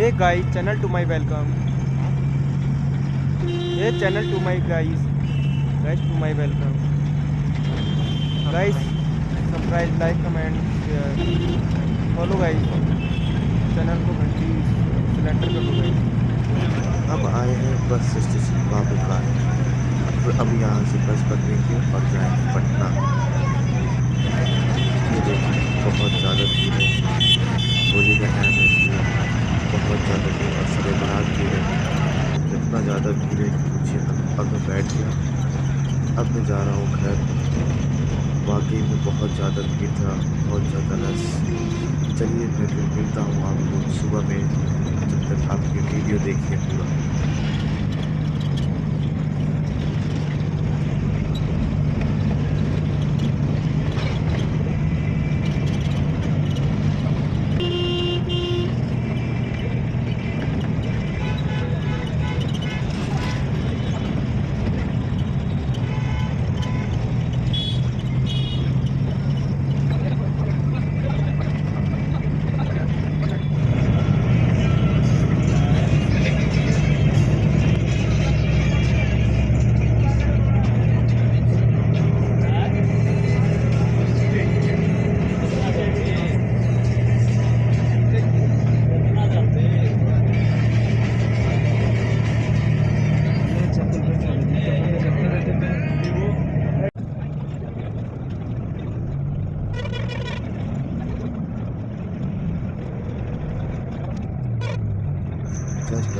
Hey guys channel to my welcome hey channel to my guys guys to my welcome guys subscribe like comment share follow guys channel को घंटी cylinder कर दो guys अब आए हैं bus station बाबू का अब यहाँ से बस पकड़ेंगे और जाएँगे पटना. ज़्यादा भीड़ था, बहुत ज़्यादा रस चलिए मैं फिर मिलता हूँ आपको सुबह में, जब तक आप ये वीडियो देखिए पूरा।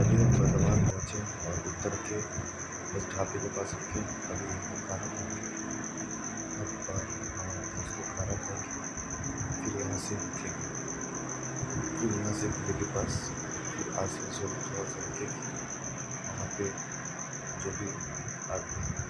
अभी हम बर्धमान पहुँचे और उतर के उस ढाबे के पास रुके अभी हमको खाना अब बाहर हमारे दोस्त को खाना फिर यहाँ से उठे फिर यहाँ से किले के पास, फिर आसनसोल थोड़ा सा रुके वहाँ पे जो भी आदमी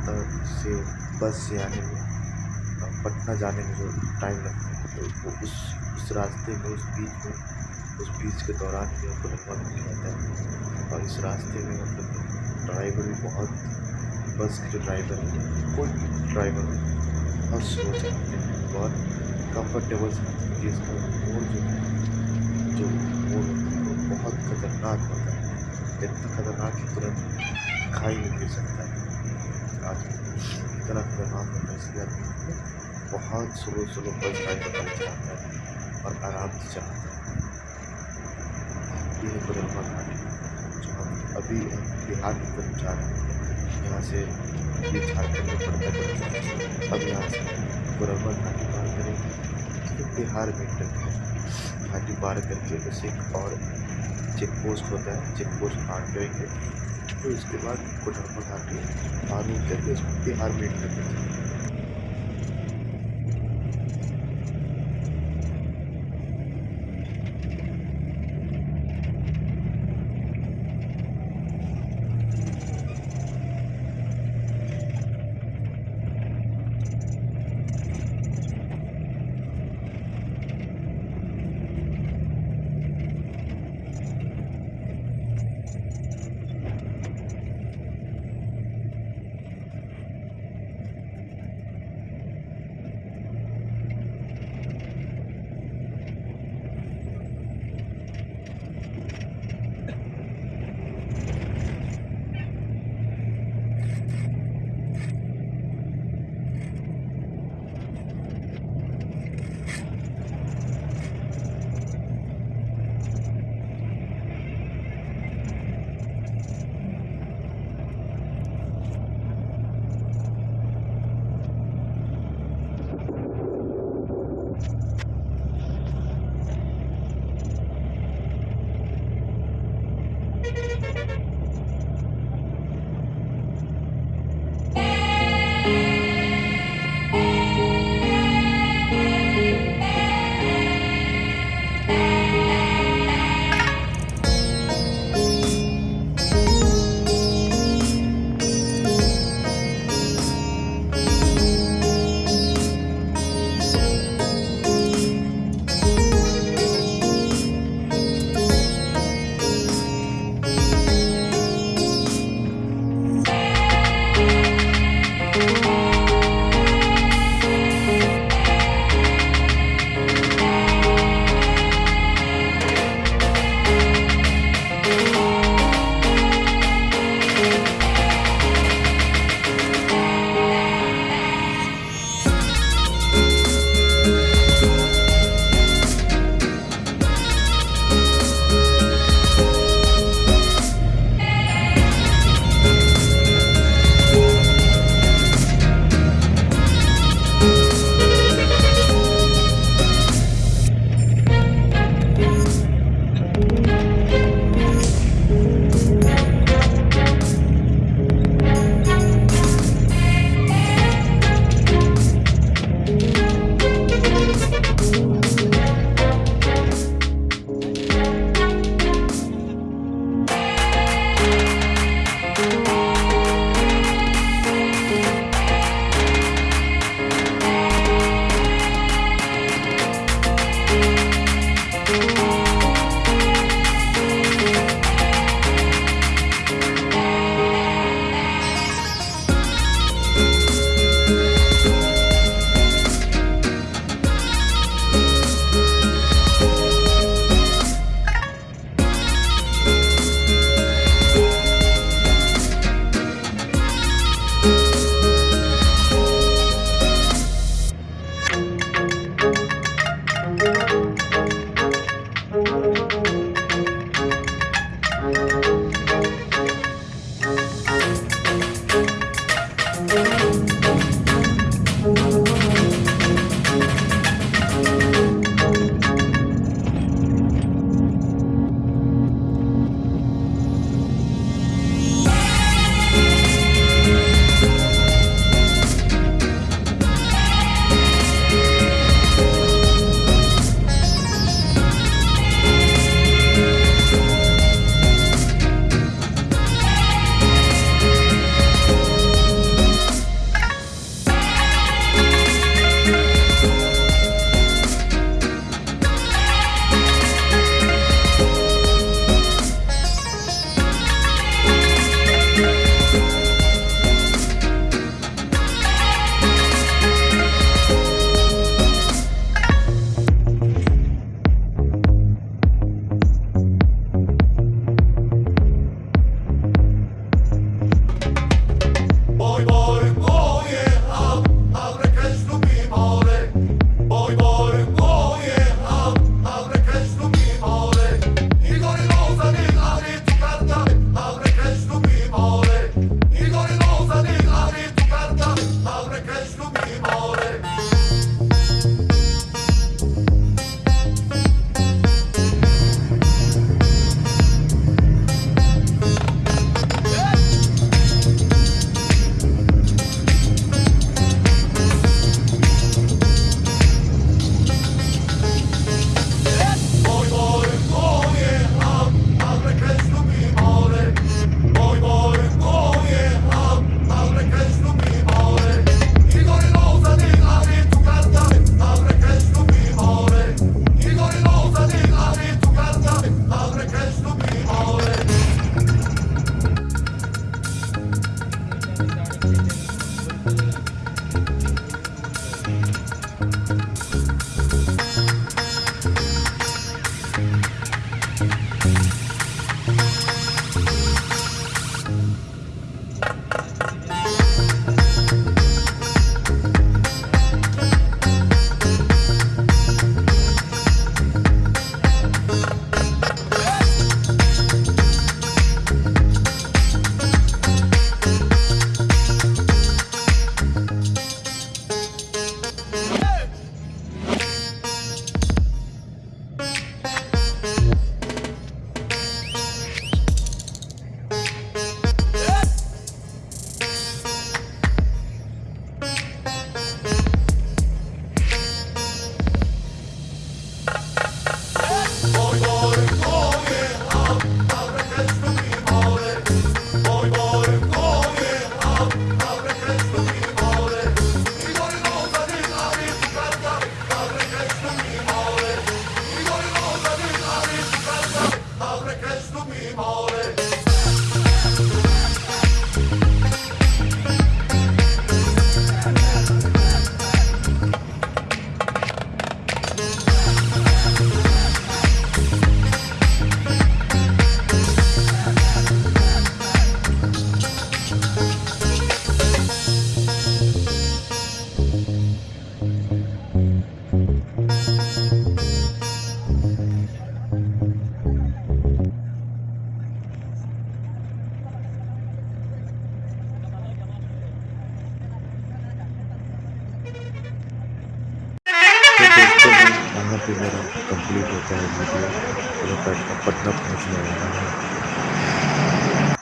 कोलकाता से बस से आने में पटना जाने में जो टाइम लगता है तो वो उस उस रास्ते में, उस बीच में, उस बीच के दौरान ही हमको लगवा मिल जाता है। और इस रास्ते में मतलब ड्राइवर भी बहुत, बस के जो ड्राइवर है, कोई ड्राइवर हो बहुत स्लो चलाते हैं, बहुत कंफर्टेबल से क्योंकि इसका मोड़ जो है, जो मोड़ होता है, वो बहुत खतरनाक होता है। इतना खतरनाक कि तुरंत खाई नहीं गिर सकता है। इतना खतरनाक होता है बहुत स्लो स्लो बस ड्राइवर गाड़ी चलाता है और आराम से चलाता है। ये है बदलवा घाटी जो हम अभी बिहार की तरफ़ जा रहे हैं, यहाँ से झारखंड में पड़ता है अब यहाँ से गोरखा घाटी पार करेंगे फिर बिहार में इंटर करेंगे घाटी पार करके बस एक और चेक पोस्ट होता है चेक पोस्ट पार करेंगे फिर उसके बाद कोडरमा पका के आर्मी करके उसको बिहार करते करेंगे